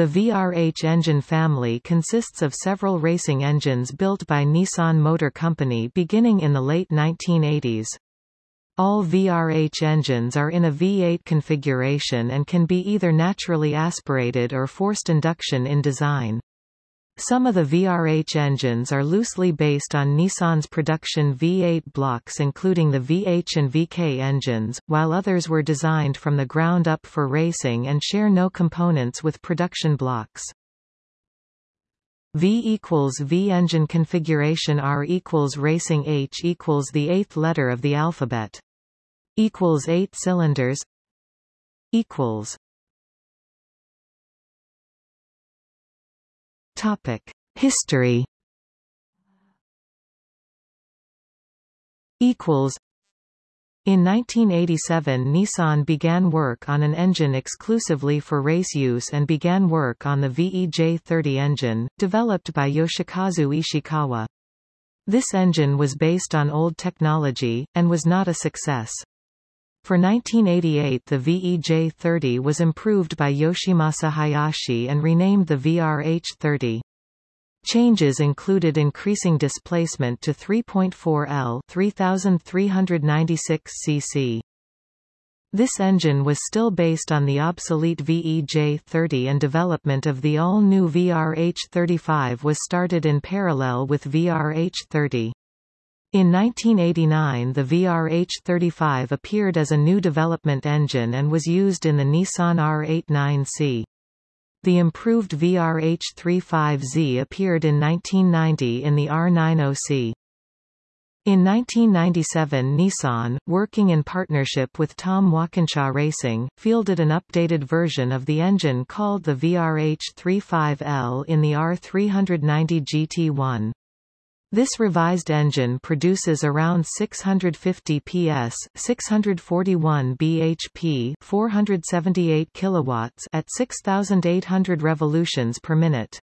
The VRH engine family consists of several racing engines built by Nissan Motor Company beginning in the late 1980s. All VRH engines are in a V8 configuration and can be either naturally aspirated or forced induction in design. Some of the VRH engines are loosely based on Nissan's production V8 blocks including the VH and VK engines, while others were designed from the ground up for racing and share no components with production blocks. V equals V engine configuration R equals racing H equals the eighth letter of the alphabet. Equals eight cylinders Equals Topic: History. Equals. In 1987 Nissan began work on an engine exclusively for race use and began work on the VEJ30 engine, developed by Yoshikazu Ishikawa. This engine was based on old technology, and was not a success. For 1988 the VEJ30 was improved by Yoshimasa Hayashi and renamed the VRH30. Changes included increasing displacement to 3.4 L 3396 cc. This engine was still based on the obsolete VEJ30 and development of the all-new VRH35 was started in parallel with VRH30. In 1989 the VRH35 appeared as a new development engine and was used in the Nissan R89C. The improved VRH35Z appeared in 1990 in the R90C. In 1997 Nissan, working in partnership with Tom Walkinshaw Racing, fielded an updated version of the engine called the VRH35L in the R390 GT1. This revised engine produces around 650 PS, 641 bhp, 478 kilowatts at 6800 revolutions per minute.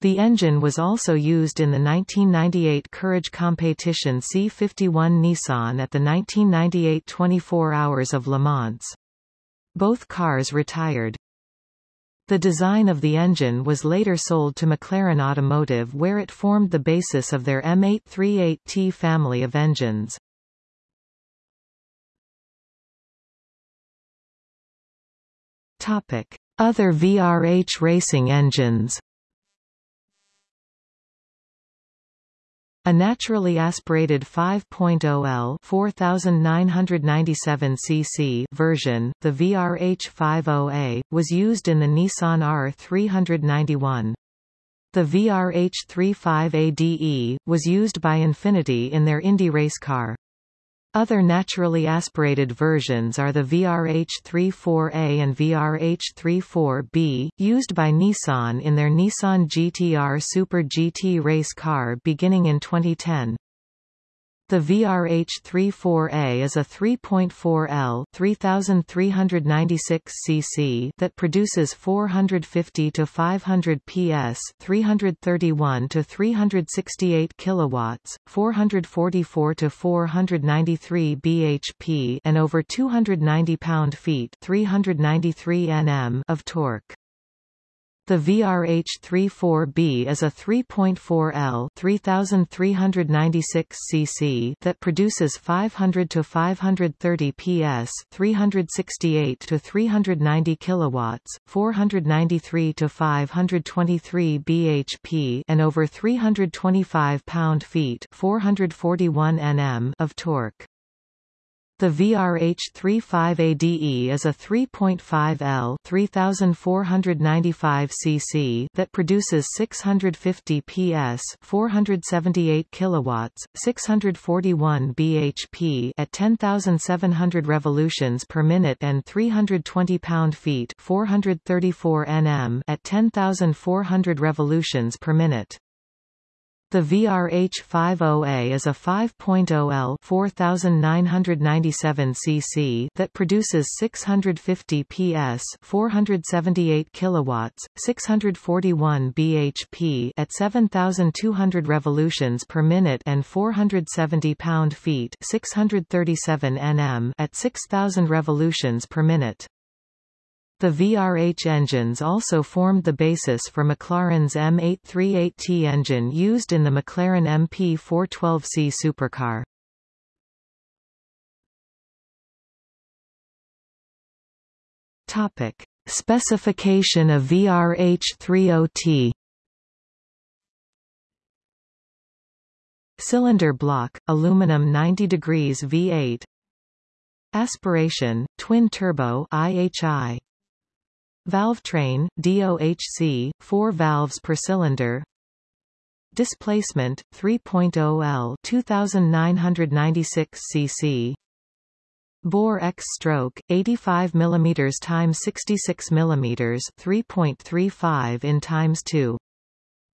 The engine was also used in the 1998 Courage Competition C51 Nissan at the 1998 24 Hours of Le Mans. Both cars retired. The design of the engine was later sold to McLaren Automotive where it formed the basis of their M838T family of engines. Other VRH racing engines A naturally aspirated 5.0L 4997 cc version, the VRH50A, was used in the Nissan R391. The VRH35ADE, was used by Infiniti in their Indy race car. Other naturally aspirated versions are the VRH34A and VRH34B, used by Nissan in their Nissan GTR Super GT race car beginning in 2010. The VRH-34A is a 3.4L 3396 cc that produces 450 to 500 PS, 331 to 368 kilowatts, 444 to 493 bhp, and over 290 pound-feet, 393 Nm of torque. The VRH-34B is a 3.4L 3396 cc that produces 500 to 530 PS, 368 to 390 kilowatts, 493 to 523 bhp, and over 325 pound-feet, 441 Nm of torque. The VRH-35ADE is a 3.5L 3495 cc that produces 650 PS, 478 kilowatts, 641 bhp at 10700 revolutions per minute and 320 pound-feet, 434 Nm at 10400 revolutions per minute. The VRH-50A is a 5.0L 4997 cc that produces 650 PS, 478 kilowatts, 641 bhp at 7200 revolutions per minute and 470 pound-feet, 637 Nm at 6000 revolutions per minute. The VRH engines also formed the basis for McLaren's M838T engine used in the McLaren MP412C supercar. Topic: Specification of VRH30T. Cylinder block, aluminum 90 degrees V8. Aspiration, twin turbo IHI. Valve train, DOHC, 4 valves per cylinder. Displacement 3.0 L 2996 cc. Bore X stroke 85 mm times 66 mm 3.35 in times 2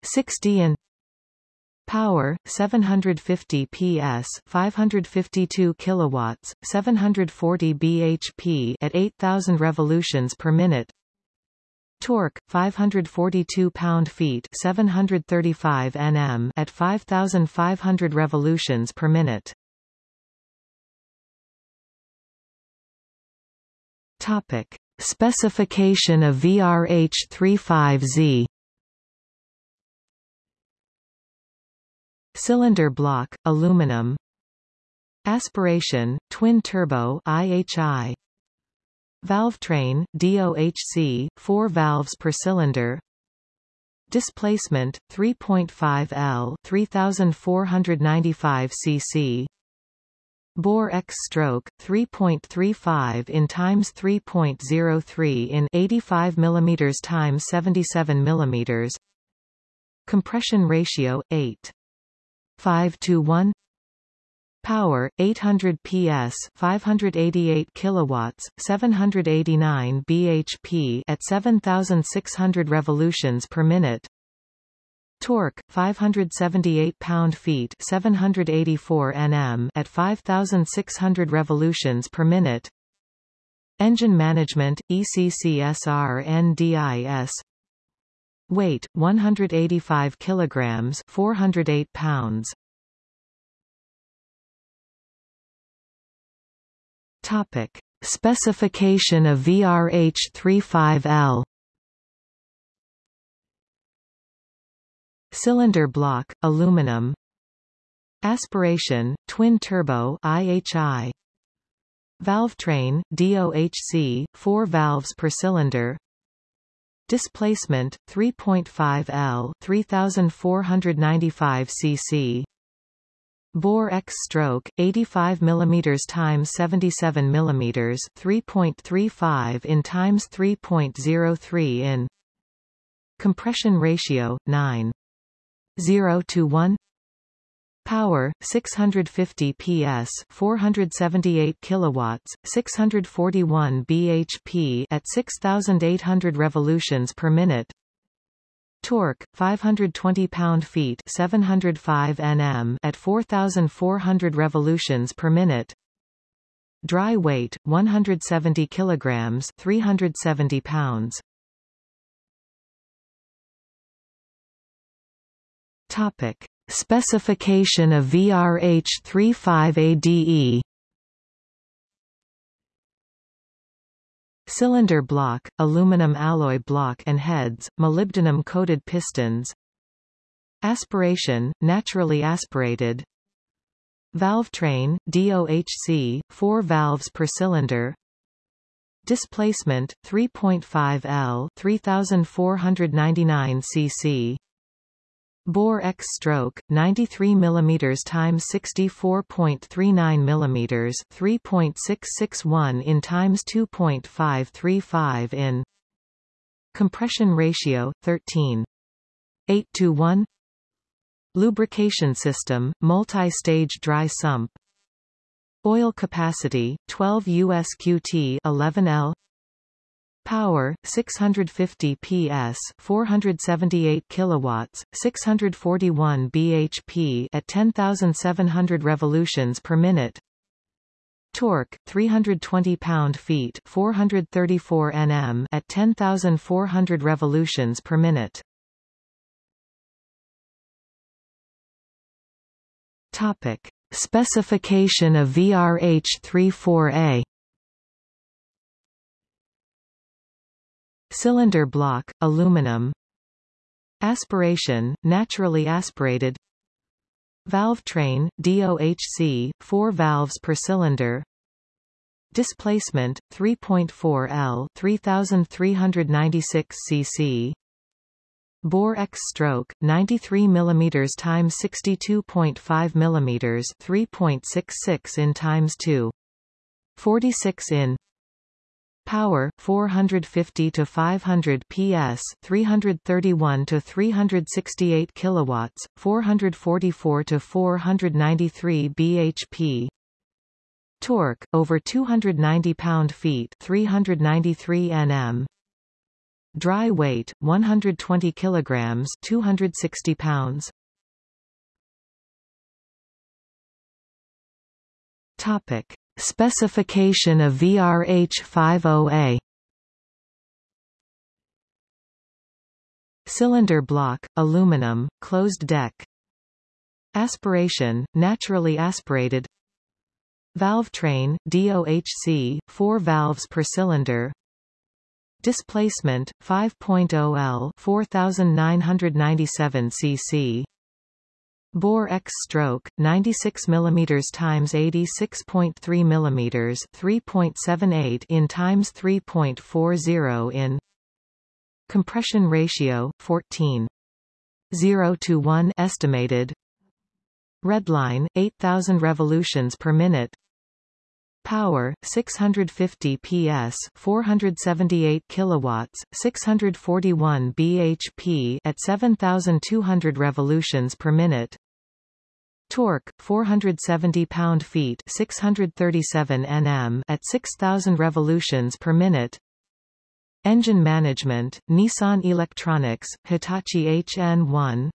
60 in Power 750 PS 552 kilowatts 740 bhp at 8000 revolutions per minute Torque 542 pound-feet 735 Nm at 5500 revolutions per minute. Topic. Specification of VRH35Z Cylinder block, aluminum. Aspiration, twin-turbo IHI Valve train, DOHC, 4 valves per cylinder. Displacement, 3.5 L 3495 cc Bore X stroke 3.35 in times 3.03 in 85 mm times 77 mm Compression ratio 8 5 to 1 Power 800 PS 588 kilowatts 789 bhp at 7600 revolutions per minute. Torque 578 pound-feet 784 Nm at 5600 revolutions per minute. Engine management ECCSR NDIS Weight 185 kilograms, 408 pounds. Topic: Specification of VRH35L. Cylinder block, aluminum. Aspiration, twin turbo IHI. Valve train, DOHC, 4 valves per cylinder. Displacement 3.5 L 3495 cc Bore X stroke 85 mm times 77 mm 3.35 in times 3.03 in Compression ratio 9 0 to 1 Power 650 PS 478 kilowatts 641 bhp at 6800 revolutions per minute Torque 520 pound-feet 705 Nm at 4400 revolutions per minute. Dry weight 170 kilograms 370 pounds. Topic Specification of VRH35ADE Cylinder block, aluminum alloy block and heads, molybdenum-coated pistons. Aspiration, naturally aspirated. Valve train, DOHC, 4 valves per cylinder. Displacement, 3.5 L 3499 cc Bore X stroke 93 mm times 64.39 mm 3.661 in times 2.535 in Compression ratio 13 8 to 1 Lubrication system multi-stage dry sump. Oil capacity 12 USQT 11L Power 650 PS 478 kilowatts 641 bhp at 10700 revolutions per minute. Torque 320 pound-feet 434 Nm at 10400 revolutions per minute. Topic. Specification of VRH34A Cylinder block, aluminum. Aspiration, naturally aspirated. Valve train, DOHC, 4 valves per cylinder. Displacement, 3.4 L 3396 cc Bore X stroke 93 mm times 62.5 mm 3.66 in times 2 46 in Power 450 to 500 PS 331 to 368 kilowatts 444 to 493 bhp Torque over 290 pound-feet 393 Nm Dry weight 120 kilograms 260 pounds. Topic Specification of VRH-50A Cylinder block, aluminum, closed deck. Aspiration, naturally aspirated. Valve train, DOHC, 4 valves per cylinder. Displacement, 5.0 L 4997 cc Bore X stroke 96 mm times 86.3 mm 3.78 in times 3.40 in Compression ratio 14 0 to 1 estimated. Redline 8000 revolutions per minute Power 650 PS 478 kilowatts 641 bhp at 7200 revolutions per minute. Torque 470 pound-feet 637 Nm at 6000 revolutions per minute. Engine management Nissan Electronics Hitachi HN1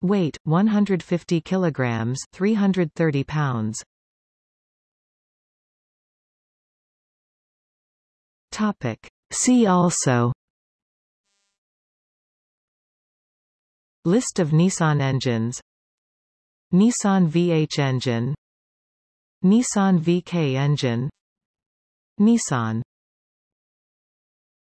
Weight 150 kilograms 330 pounds Topic. See also. List of Nissan engines. Nissan VH engine. Nissan VK engine. Nissan